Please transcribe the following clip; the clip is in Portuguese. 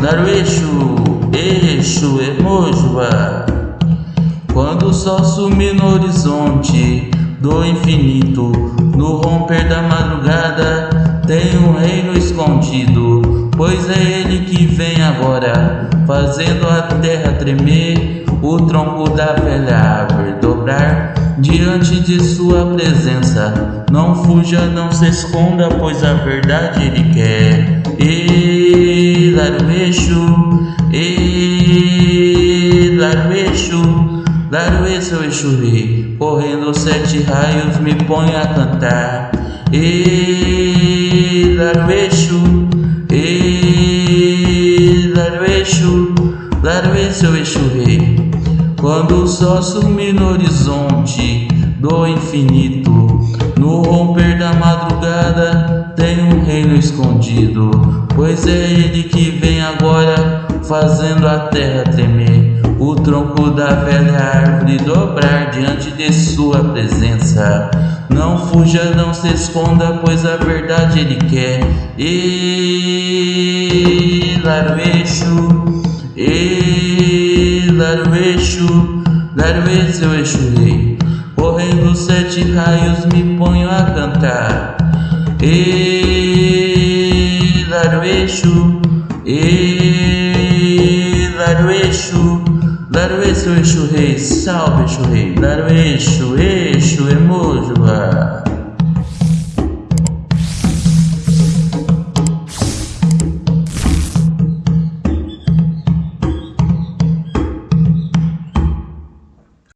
Darueixo, Eixo, Emojua. Quando o sol sumir no horizonte do infinito, no romper da madrugada, tem um reino escondido, pois é ele que vem agora, fazendo a terra tremer, o tronco da velha árvore dobrar diante de sua presença. Não fuja, não se esconda, pois a verdade ele quer. E larueixo, e. Laruê, seu Exuri, correndo sete raios me põe a cantar. E Larueixo, e Laruê, seu Exuri. Quando o sol sumir no horizonte do infinito, no romper da madrugada tem um reino escondido, pois é ele que vem agora fazendo a terra tremer o tronco da velha árvore dobrar diante de sua presença. Não fuja, não se esconda, pois a verdade ele quer. E larueixo, e larueixo, larueixo, eu eixo rei. Correndo sete raios me ponho a cantar. E eixo, E o eixo, eixo Rei, salve eixo Rei, eixo Exu, Emojuá.